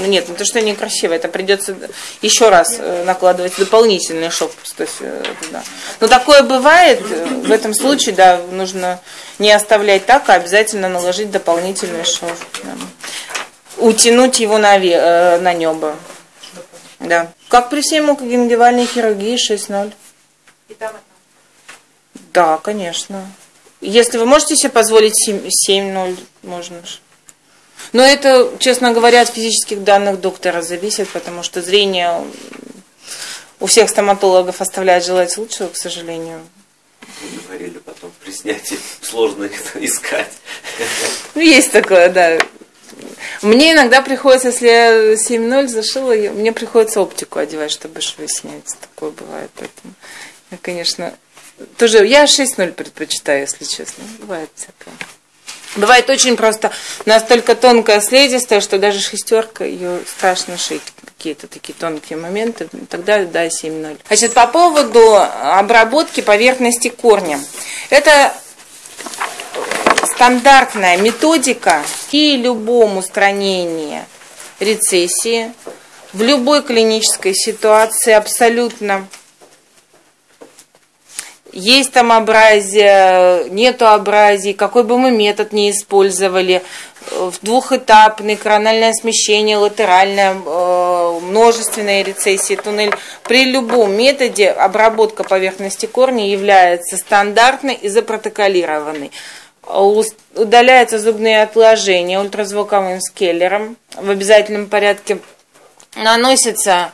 Ну нет, ну то, что некрасиво, это придется еще раз э, накладывать дополнительный шов. То есть, э, да. Но такое бывает, э, в этом случае, да, нужно не оставлять так, а обязательно наложить дополнительный шов. Да. Утянуть его на, на небо. Да. Как при всей мукогенгивальной хирургии 6-0. Да, конечно. Если вы можете себе позволить 7-0, можно же. Но это, честно говоря, от физических данных доктора зависит, потому что зрение у всех стоматологов оставляет желать лучшего, к сожалению. Вы говорили потом при снятии сложно это искать. Ну, есть такое, да. Мне иногда приходится, если я 7.0 зашила, мне приходится оптику одевать, чтобы швы снять. Такое бывает. Поэтому я, конечно, тоже я 6.0 предпочитаю, если честно. Бывает всякое. Бывает очень просто настолько тонкая слизистая, что даже шестерка ее страшно шить. Какие-то такие тонкие моменты. Тогда да, 7.0. Значит, по поводу обработки поверхности корня. Это стандартная методика и любом устранении рецессии в любой клинической ситуации абсолютно есть там абразия, нету абразии, какой бы мы метод ни использовали, двухэтапный, корональное смещение, латеральное, э, множественные рецессии, туннель. При любом методе обработка поверхности корня является стандартной и запротоколированной. Удаляются зубные отложения ультразвуковым скеллером в обязательном порядке. Наносится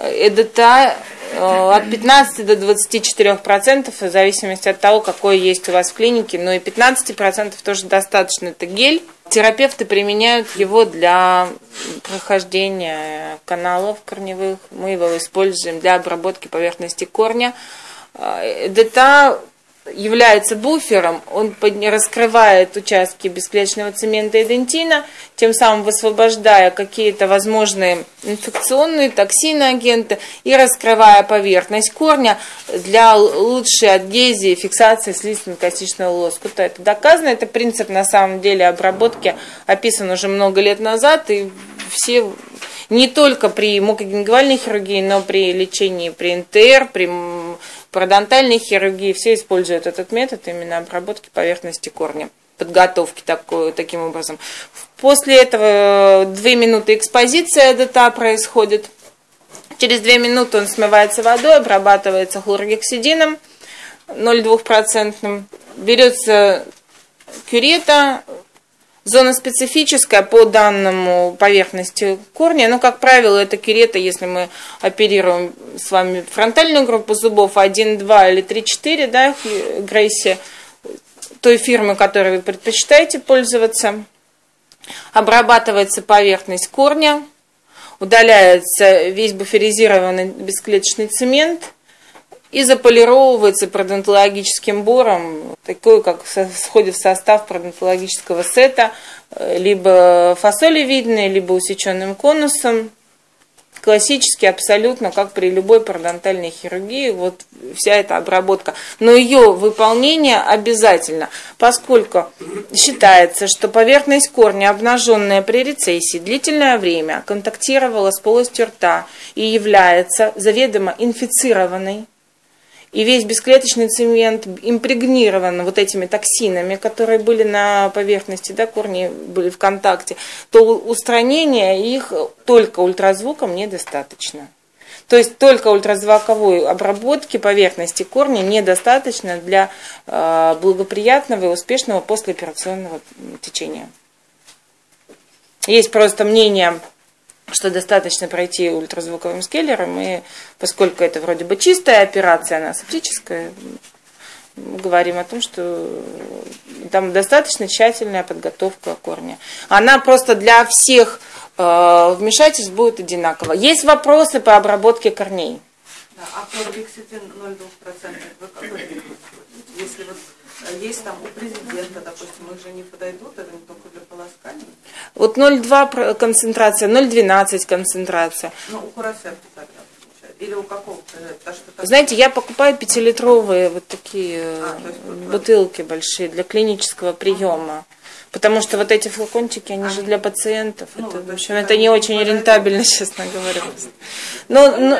ЭДТА Э, от 15 до 24 процентов, в зависимости от того, какой есть у вас в клинике, но и 15 процентов тоже достаточно, это гель. Терапевты применяют его для прохождения каналов корневых, мы его используем для обработки поверхности корня. Э, ДТА является буфером, он раскрывает участки бесклеточного цемента и дентина, тем самым высвобождая какие-то возможные инфекционные токсины агенты и раскрывая поверхность корня для лучшей адгезии, фиксации слизистно-костичного лоскута. Это доказано, это принцип на самом деле обработки описан уже много лет назад, и все не только при мукогенгивальной хирургии, но при лечении при НТР, при пародонтальной хирургии, все используют этот метод именно обработки поверхности корня подготовки такой, таким образом. После этого две минуты экспозиция ДТА происходит. Через две минуты он смывается водой, обрабатывается хлоргексидином 0,2%. Берется кюрета, Зона специфическая по данному поверхности корня, но, как правило, это кюрета, если мы оперируем с вами фронтальную группу зубов 1, 2 или 3, 4, да, Грейси, той фирмы, которой вы предпочитаете пользоваться. Обрабатывается поверхность корня, удаляется весь буферизированный бесклеточный цемент – и заполировывается пародонтологическим бором, такой, как входит в состав пародонтологического сета, э, либо фасолевидной, либо усеченным конусом. Классически абсолютно, как при любой пародонтальной хирургии, вот вся эта обработка. Но ее выполнение обязательно, поскольку считается, что поверхность корня, обнаженная при рецессии, длительное время контактировала с полостью рта и является заведомо инфицированной и весь бесклеточный цемент импрегнирован вот этими токсинами, которые были на поверхности, да, корни были в контакте, то устранения их только ультразвуком недостаточно. То есть только ультразвуковой обработки поверхности корня недостаточно для э, благоприятного и успешного послеоперационного течения. Есть просто мнение что достаточно пройти ультразвуковым скеллером, и поскольку это вроде бы чистая операция, она септическая, мы говорим о том, что там достаточно тщательная подготовка корня. Она просто для всех э, вмешательств будет одинакова. Есть вопросы по обработке корней? Да, а хлоргексидин 0,2%, вы какой Если вот есть там у президента, допустим, их же не подойдут, это не только для полоскания. Вот 0,2 концентрация, 0,12 концентрация. Ну, у Курасевки тогда Или у какого-то? Потому что так- Знаете, я покупаю пятилитровые вот такие э, А, есть вот- бутылки большие для клинического приема. Потому что вот эти флакончики, они же для пациентов. Ну, это, то в общем, это не очень рентабельно, честно говоря. Но, но,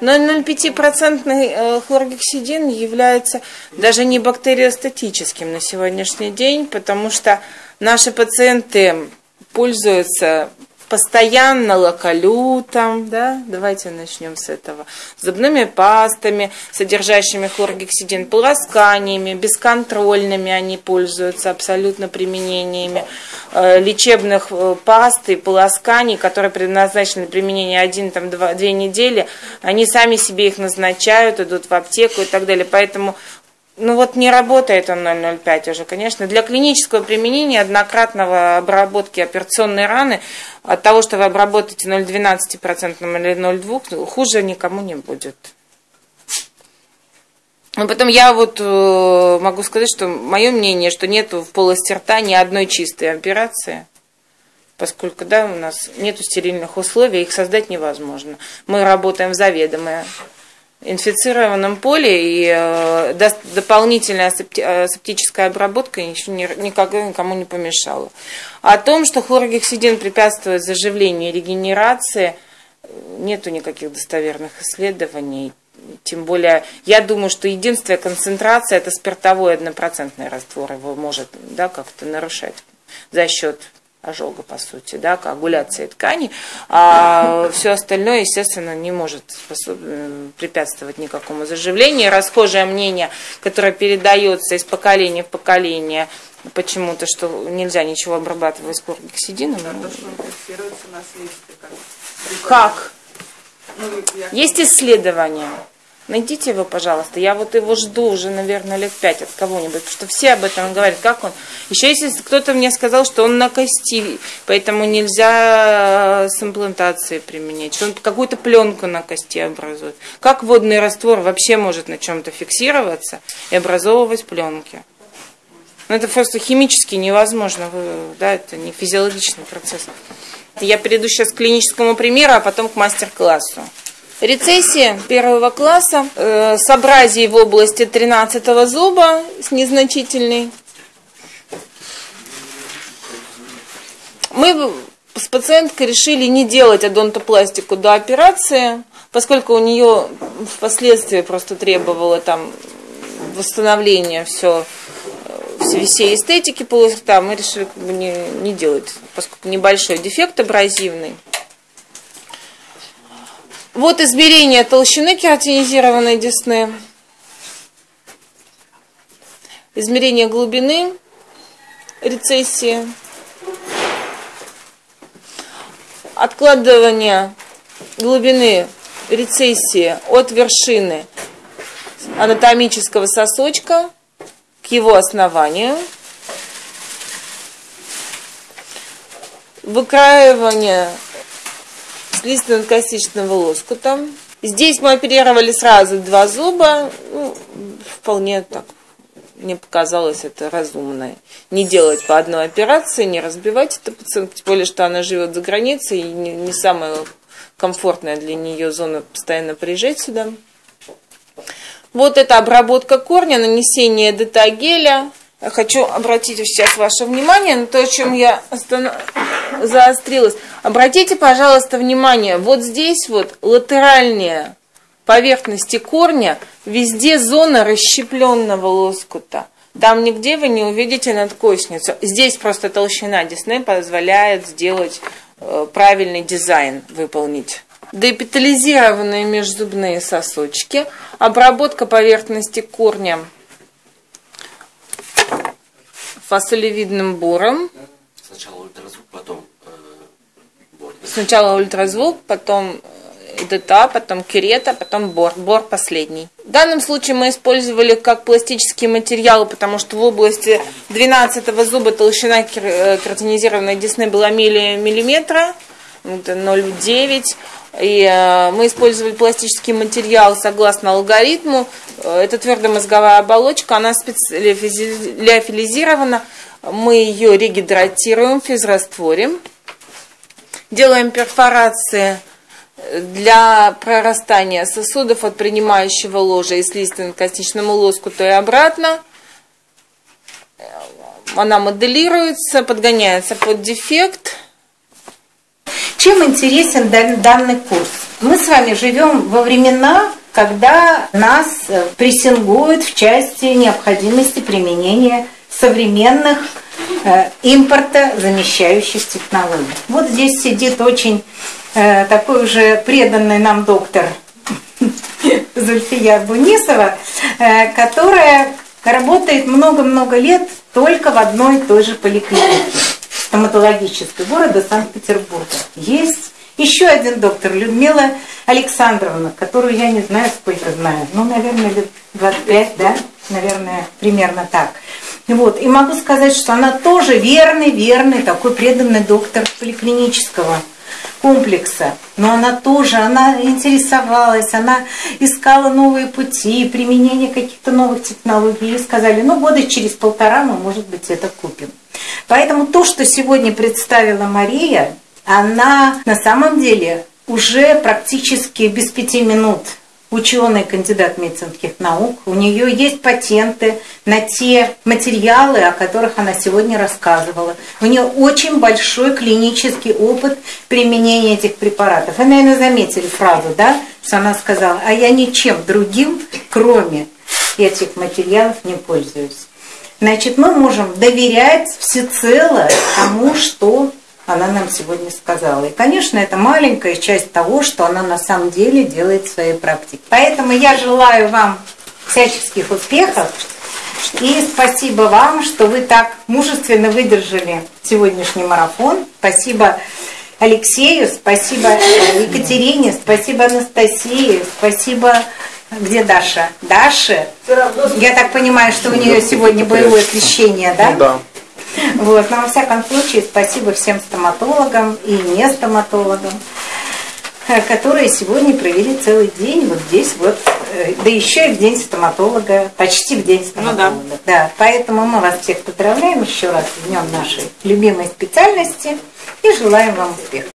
0,05% э, хлоргексидин является даже не бактериостатическим на сегодняшний день, потому что наши пациенты пользуются постоянно локалютом, да, давайте начнем с этого, зубными пастами, содержащими хлоргексидин, полосканиями, бесконтрольными они пользуются абсолютно применениями э, лечебных э, паст и полосканий, которые предназначены для применения один, там, два, две недели, они сами себе их назначают, идут в аптеку и так далее, поэтому ну вот не работает он 0,05 уже, конечно. Для клинического применения однократного обработки операционной раны от того, что вы обработаете 0,12% или 0,2%, хуже никому не будет. Но потом я вот э, могу сказать, что мое мнение, что нет в полости рта ни одной чистой операции, поскольку да, у нас нет стерильных условий, их создать невозможно. Мы работаем в заведомо инфицированном поле, и э, дополнительная э, септическая обработка еще ни- никому не помешала. О том, что хлоргексидин препятствует заживлению и регенерации, э, нету никаких достоверных исследований. Тем более, я думаю, что единственная концентрация это спиртовой однопроцентный раствор его может да, как-то нарушать за счет ожога, по сути, да, коагуляции тканей, а все остальное, естественно, не может способ- препятствовать никакому заживлению. Расхожее мнение, которое передается из поколения в поколение, почему-то, что нельзя ничего обрабатывать хлоргексидином. На слизистой, как. Как? Ну, я- Есть исследования. Найдите его, пожалуйста. Я вот его жду уже, наверное, лет пять от кого-нибудь, потому что все об этом говорят. Как он? Еще если кто-то мне сказал, что он на кости, поэтому нельзя с имплантацией применять, что он какую-то пленку на кости образует. Как водный раствор вообще может на чем-то фиксироваться и образовывать пленки? Ну, это просто химически невозможно, да, это не физиологичный процесс. Я перейду сейчас к клиническому примеру, а потом к мастер-классу. Рецессия первого класса э, с абразией в области 13 зуба с незначительной. Мы с пациенткой решили не делать адонтопластику до операции, поскольку у нее впоследствии просто требовало там восстановления все всей эстетики полости рта, мы решили как бы не, не делать, поскольку небольшой дефект абразивный. Вот измерение толщины кератинизированной десны. Измерение глубины рецессии. Откладывание глубины рецессии от вершины анатомического сосочка к его основанию. Выкраивание слизистно-костичного лоскута. Здесь мы оперировали сразу два зуба. Ну, вполне так, мне показалось это разумно. Не делать по одной операции, не разбивать это пациентку, тем более, что она живет за границей, и не, не самая комфортная для нее зона постоянно приезжать сюда. Вот это обработка корня, нанесение детагеля. Я хочу обратить сейчас ваше внимание на то, чем я останов... заострилась. Обратите, пожалуйста, внимание, вот здесь вот латеральные поверхности корня, везде зона расщепленного лоскута. Там нигде вы не увидите надкосницу. Здесь просто толщина десны позволяет сделать э, правильный дизайн, выполнить. Депитализированные межзубные сосочки, обработка поверхности корня фасолевидным буром. Сначала ультразвук, потом. Сначала ультразвук, потом э, ДТА, потом керета, потом бор. Бор последний. В данном случае мы использовали как пластический материал, потому что в области 12 зуба толщина кер- э, кератинизированной десны была милли- миллиметра, это 0,9. И э, мы использовали пластический материал согласно алгоритму. Э, Это твердомозговая оболочка, она специализирована. Мы ее регидратируем в физрастворе. Делаем перфорации для прорастания сосудов от принимающего ложа и слизистым к косничному лоскуту и обратно. Она моделируется, подгоняется под дефект. Чем интересен данный курс? Мы с вами живем во времена, когда нас э, прессингуют в части необходимости применения современных э, импорта замещающих технологий. Вот здесь сидит очень э, такой уже преданный нам доктор Зульфия Бунисова, э, которая работает много-много лет только в одной и той же поликлинике стоматологической города Санкт-Петербурга. Есть еще один доктор, Людмила Александровна, которую я не знаю, сколько знаю. Ну, наверное, лет 25, да? Наверное, примерно так. Вот. И могу сказать, что она тоже верный, верный, такой преданный доктор поликлинического комплекса. Но она тоже, она интересовалась, она искала новые пути, применение каких-то новых технологий. И сказали, ну, года через полтора мы, может быть, это купим. Поэтому то, что сегодня представила Мария, она на самом деле уже практически без пяти минут ученый, кандидат медицинских наук. У нее есть патенты на те материалы, о которых она сегодня рассказывала. У нее очень большой клинический опыт применения этих препаратов. Вы, наверное, заметили фразу, да, что она сказала, а я ничем другим, кроме этих материалов, не пользуюсь. Значит, мы можем доверять всецело тому, что она нам сегодня сказала. И, конечно, это маленькая часть того, что она на самом деле делает в своей практике. Поэтому я желаю вам всяческих успехов. И спасибо вам, что вы так мужественно выдержали сегодняшний марафон. Спасибо Алексею, спасибо Екатерине, спасибо Анастасии, спасибо... Где Даша? Даша? Я так понимаю, что у нее сегодня боевое крещение, да? Да. Вот. Но во всяком случае, спасибо всем стоматологам и не стоматологам, э, которые сегодня провели целый день вот здесь вот, э, да еще и в день стоматолога, почти в день стоматолога. Ну, да. да. Поэтому мы вас всех поздравляем еще раз в днем нашей любимой специальности и желаем вам успехов.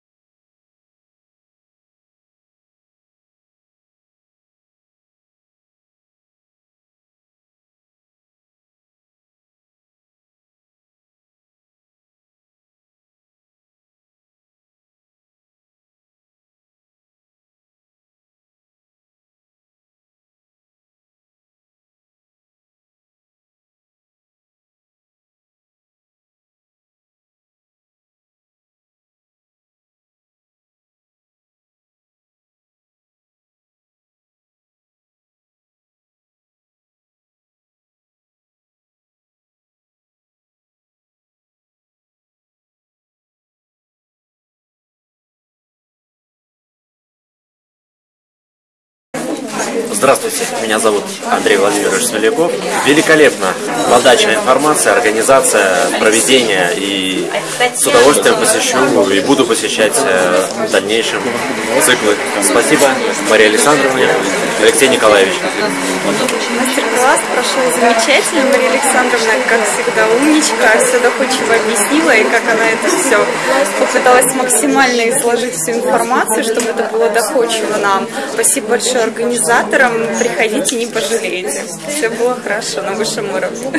Здравствуйте, меня зовут Андрей Владимирович Смоляков. Великолепно. Подача информации, организация, проведение. И с удовольствием посещу и буду посещать э, в дальнейшем циклы. Спасибо Мария Александровна, Алексей Николаевич. Мастер-класс прошел замечательно. Мария Александровна, как всегда, умничка, все доходчиво объяснила, и как она это все попыталась максимально изложить всю информацию, чтобы это было доходчиво нам. Спасибо большое организаторам. Приходите, не пожалеете. Все было хорошо на высшем уровне.